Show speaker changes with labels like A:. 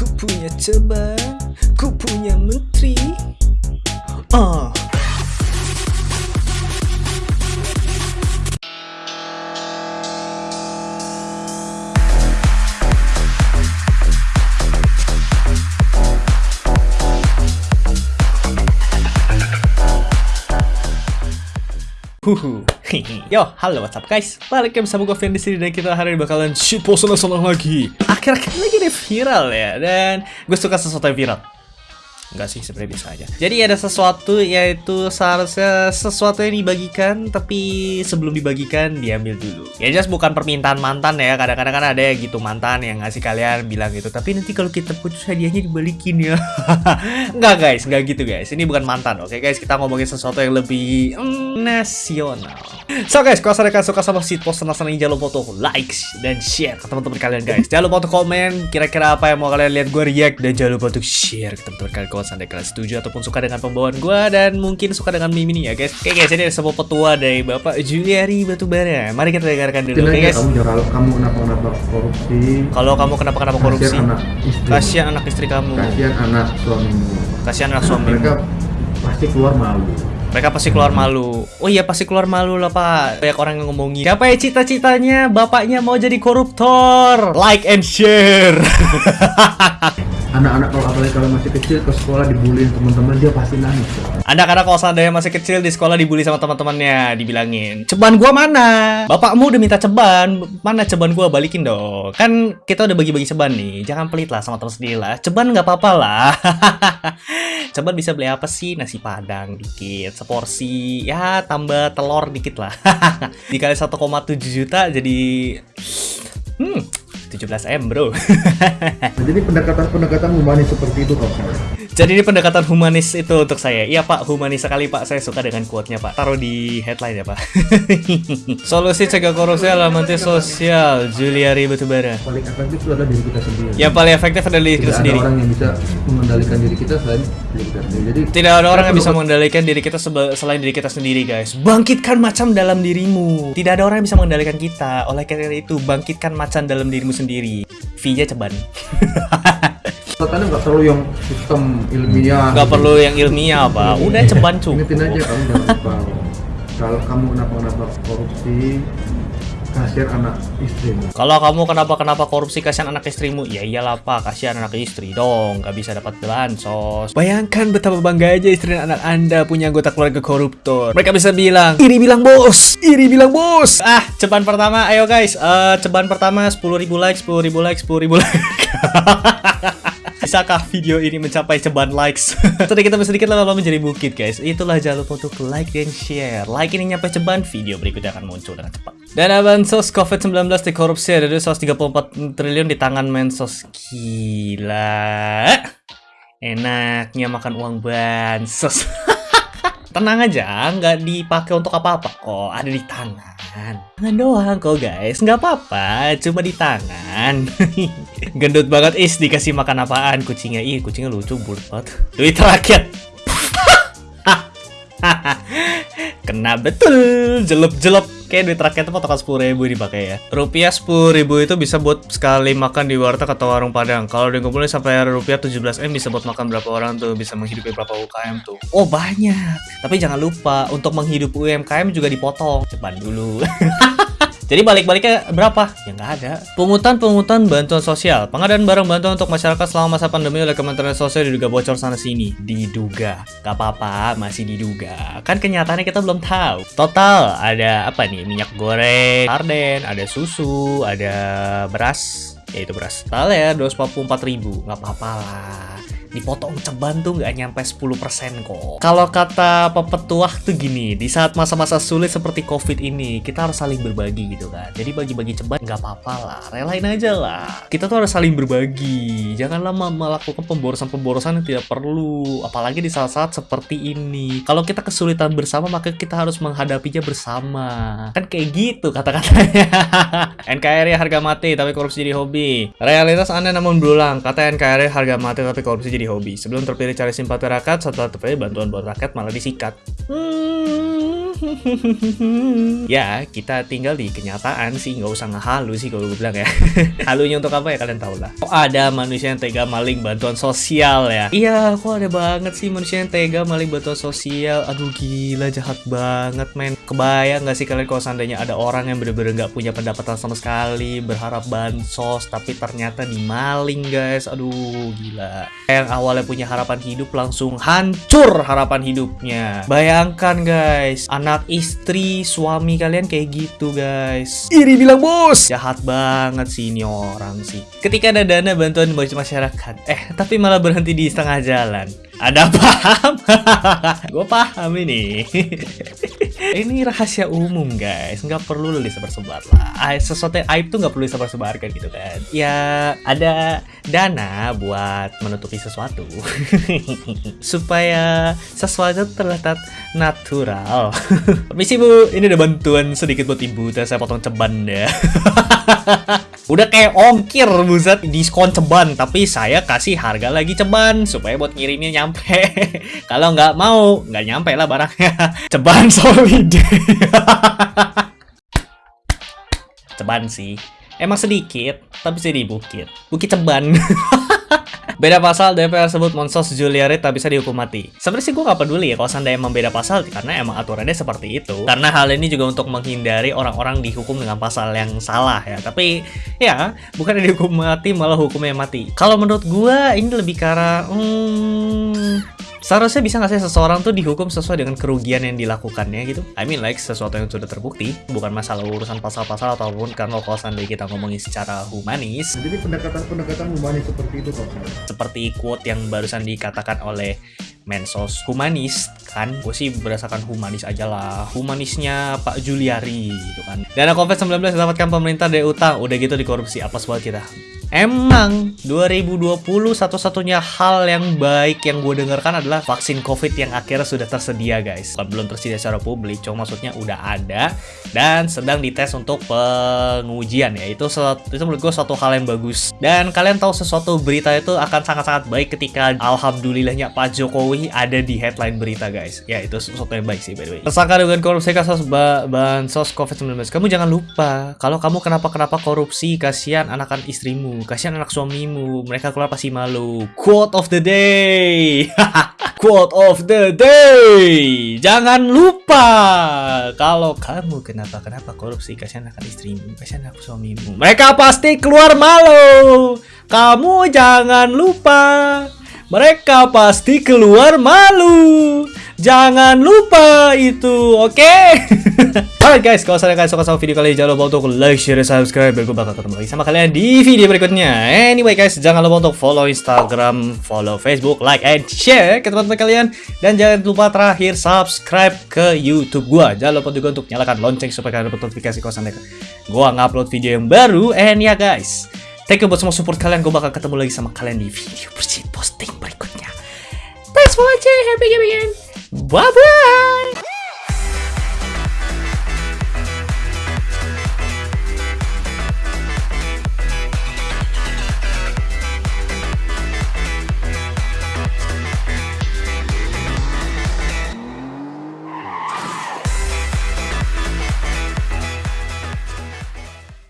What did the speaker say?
A: Ku punya ceban, ku punya menteri. Ah. Huhu. Yo, halo what's up guys? Balik lagi bersama gue Vin di sini dan kita hari ini bakalan shit post senang lagi. Akhir-akhir lagi ini viral ya dan gue suka sesuatu yang viral. Enggak sih, sebenarnya biasa aja. Jadi ada sesuatu yaitu seharusnya sesuatu yang dibagikan tapi sebelum dibagikan diambil dulu. Ya jelas bukan permintaan mantan ya. Kadang-kadang kan ada ya gitu mantan yang ngasih kalian bilang gitu. Tapi nanti kalau kita putus hadiahnya dibalikin ya. enggak guys, enggak gitu guys. Ini bukan mantan. Oke guys, kita ngomongin sesuatu yang lebih mm, nasional. So guys, kalau kalian suka sama sit post senang ini jangan lupa untuk like dan share ke teman-teman kalian guys. Jangan lupa untuk komen kira-kira apa yang mau kalian lihat gue react dan jangan lupa untuk share ke teman-teman kalian kalau seandainya kalian setuju ataupun suka dengan pembawaan gue dan mungkin suka dengan meme ini ya guys. Oke guys, ini ada sebuah petua dari Bapak Juliari Batubara. Mari kita dengarkan dulu. Oke guys.
B: Kamu kalau kamu kenapa kenapa korupsi?
A: Kalau kamu kenapa kenapa korupsi?
B: Kasihan anak istri.
A: Kasihan anak istri kamu.
B: Kasihan anak suamimu.
A: Kasihan anak suamimu.
B: Mereka pasti keluar malu.
A: Mereka pasti keluar malu. Oh iya pasti keluar malu lah pak. Banyak orang yang ngomongin. Siapa ya cita-citanya? Bapaknya mau jadi koruptor. Like and share.
B: Anak-anak kalau apalagi kalau masih kecil ke sekolah dibully teman-teman dia pasti nangis.
A: Anda karena kalau seandainya masih kecil di sekolah dibully sama teman-temannya, dibilangin, ceban gua mana? Bapakmu udah minta ceban, mana ceban gua balikin dong. Kan kita udah bagi-bagi ceban nih, jangan pelit lah sama teman sendiri lah. Ceban nggak apa-apa lah. ceban bisa beli apa sih? Nasi padang dikit, seporsi, ya tambah telur dikit lah. Dikali 1,7 juta jadi, hmm, 17 M bro
B: jadi pendekatan-pendekatan humanis seperti itu kalau.
A: Jadi ini pendekatan humanis itu untuk saya. Iya pak, humanis sekali pak. Saya suka dengan quote-nya pak. Taruh di headline ya pak. Solusi cegah korupsi alamatnya sosial Juliari Batubara
B: Paling efektif itu adalah diri kita sendiri.
A: Yang paling efektif adalah diri kita
B: Tidak
A: sendiri.
B: ada orang yang bisa mengendalikan diri kita selain diri kita sendiri. Jadi
A: Tidak ada orang yang bisa mengendalikan diri kita selain diri kita sendiri guys. Bangkitkan macan dalam dirimu. Tidak ada orang yang bisa mengendalikan kita. Oleh karena itu bangkitkan macan dalam dirimu sendiri. V-nya ceban
B: Katanya nggak perlu yang sistem ilmiah.
A: Gak perlu yang ilmiah apa Udah ceban cukup
B: Ingetin aja kamu jangan lupa. Kalau kamu kenapa-kenapa korupsi, kasihan anak istrimu.
A: Kalau kamu kenapa-kenapa korupsi kasihan anak istrimu, ya iyalah pak, kasihan anak istri dong, nggak bisa dapat bansos. Bayangkan betapa bangga aja istri dan anak anda punya anggota keluarga koruptor. Mereka bisa bilang, iri bilang bos, iri bilang bos. Ah, ceban pertama, ayo guys, Eh ceban pertama 10.000 like, 10.000 like, 10.000 like. Bisakah video ini mencapai ceban likes? Sedikit demi sedikit lama-lama menjadi bukit guys. Itulah jangan lupa untuk like dan share. Like ini nyampe ceban, video berikutnya akan muncul dengan cepat. Dana bansos COVID-19 dikorupsi ada 234 triliun di tangan Mensos. Gila. Enaknya makan uang bansos Tenang aja, nggak dipakai untuk apa-apa kok, ada di tangan. Tangan doang kok guys, nggak apa-apa, cuma di tangan. Gendut banget is dikasih makan apaan kucingnya? Ih, kucingnya lucu bulat. Duit rakyat. Kena betul, jelep-jelep. Kayak duit rakyat itu potongan 10 ribu dipakai ya. Rupiah 10 ribu itu bisa buat sekali makan di warteg atau warung padang. Kalau dikumpulin sampai rupiah 17 M bisa buat makan berapa orang tuh, bisa menghidupi berapa UKM tuh. Oh banyak. Tapi jangan lupa untuk menghidupi UMKM juga dipotong. Ceban dulu. Jadi balik-baliknya berapa? Ya nggak ada. Pungutan-pungutan bantuan sosial. Pengadaan barang bantuan untuk masyarakat selama masa pandemi oleh Kementerian Sosial diduga bocor sana sini. Diduga. Gak apa-apa, masih diduga. Kan kenyataannya kita belum tahu. Total ada apa nih? Minyak goreng, sarden, ada susu, ada beras. Ya itu beras. Total ya 244 ribu. Gak apa-apa lah dipotong ceban tuh nggak nyampe 10% kok. Kalau kata pepetuah tuh gini, di saat masa-masa sulit seperti COVID ini, kita harus saling berbagi gitu kan. Jadi bagi-bagi ceban nggak apa-apa lah, relain aja lah. Kita tuh harus saling berbagi. Janganlah me- melakukan pemborosan-pemborosan yang tidak perlu, apalagi di saat-saat seperti ini. Kalau kita kesulitan bersama, maka kita harus menghadapinya bersama. Kan kayak gitu kata-katanya. NKRI harga mati tapi korupsi jadi hobi. Realitas Anda namun berulang. Kata NKRI harga mati tapi korupsi jadi hobi. Sebelum terpilih cari simpati rakyat, setelah terpilih bantuan buat rakyat malah disikat. Hmm. ya, kita tinggal di kenyataan sih, nggak usah ngehalu sih kalau gue bilang ya. Halunya untuk apa ya kalian tahu lah. Kok ada manusia yang tega maling bantuan sosial ya? Iya, kok ada banget sih manusia yang tega maling bantuan sosial. Aduh gila, jahat banget men. Kebayang nggak sih kalian kalau seandainya ada orang yang bener-bener nggak punya pendapatan sama sekali, berharap bansos, tapi ternyata dimaling guys. Aduh gila. Yang awalnya punya harapan hidup langsung hancur harapan hidupnya. Bayangkan guys, anak istri suami kalian kayak gitu guys. Iri bilang bos. Jahat banget sih ini orang sih. Ketika ada dana bantuan bagi masyarakat, eh tapi malah berhenti di setengah jalan. Ada paham? Gue paham ini. ini rahasia umum guys, nggak perlu disebar-sebar lah. Aib- Sesuatu yang aib tuh nggak perlu disebar-sebarkan gitu kan. Ya ada dana buat menutupi sesuatu supaya sesuatu terlihat natural. Permisi bu, ini ada bantuan sedikit buat ibu. Saya potong ceban ya. Udah kayak ongkir buset diskon ceban. Tapi saya kasih harga lagi ceban Supaya buat ngirimnya nyampe. Kalau nggak mau nggak nyampe lah barangnya. Ceban solid. Ceban sih. Emang sedikit Tapi sih di bukit Bukit ceban Beda pasal DPR sebut Monsos Juliari tak bisa dihukum mati. Sebenarnya sih gue gak peduli ya kalau seandainya emang beda pasal karena emang aturannya seperti itu. Karena hal ini juga untuk menghindari orang-orang dihukum dengan pasal yang salah ya. Tapi ya bukan dihukum mati malah hukumnya mati. Kalau menurut gue ini lebih arah hmm, seharusnya bisa nggak sih seseorang tuh dihukum sesuai dengan kerugian yang dilakukannya gitu? I mean like sesuatu yang sudah terbukti, bukan masalah urusan pasal-pasal ataupun karena kalau seandainya kita ngomongin secara humanis,
B: jadi pendekatan-pendekatan humanis seperti itu kok.
A: seperti quote yang barusan dikatakan oleh Mensos humanis kan? Gue sih berdasarkan humanis aja lah. Humanisnya Pak Juliari gitu kan. Dana COVID-19 didapatkan pemerintah dari utang. Udah gitu dikorupsi. Apa buat kita Emang 2020 satu-satunya hal yang baik yang gue dengarkan adalah vaksin COVID yang akhirnya sudah tersedia guys. Belum tersedia secara publik, cuma maksudnya udah ada dan sedang dites untuk pengujian ya. Itu itu menurut gue suatu hal yang bagus. Dan kalian tahu sesuatu berita itu akan sangat-sangat baik ketika alhamdulillahnya Pak Jokowi ada di headline berita guys. Ya itu sesuatu yang baik sih by the way. Tersangka dengan korupsi kasus ba bansos COVID-19. Kamu jangan lupa kalau kamu kenapa-kenapa korupsi kasihan anakan istrimu, kasihan anak suamimu. Mereka keluar pasti malu. Quote of the day. Quote of the day. Jangan lupa kalau kamu kenapa-kenapa korupsi kasihan anak istrimu, kasihan anak suamimu. Mereka pasti keluar malu. Kamu jangan lupa. Mereka pasti keluar malu. Jangan lupa itu, oke? Alright guys, kalau kalian suka sama video kali ini, jangan lupa untuk like, share, dan subscribe. Biar gue bakal ketemu lagi sama kalian di video berikutnya. Anyway guys, jangan lupa untuk follow Instagram, follow Facebook, like, and share ke teman-teman kalian. Dan jangan lupa terakhir subscribe ke YouTube gua. Jangan lupa juga untuk nyalakan lonceng supaya kalian dapat notifikasi kalau sampai gua ngupload video yang baru. And ya guys, thank you buat semua support kalian. Gue bakal ketemu lagi sama kalian di video posting berikutnya. Thanks for watching. Happy gaming. Bye bye.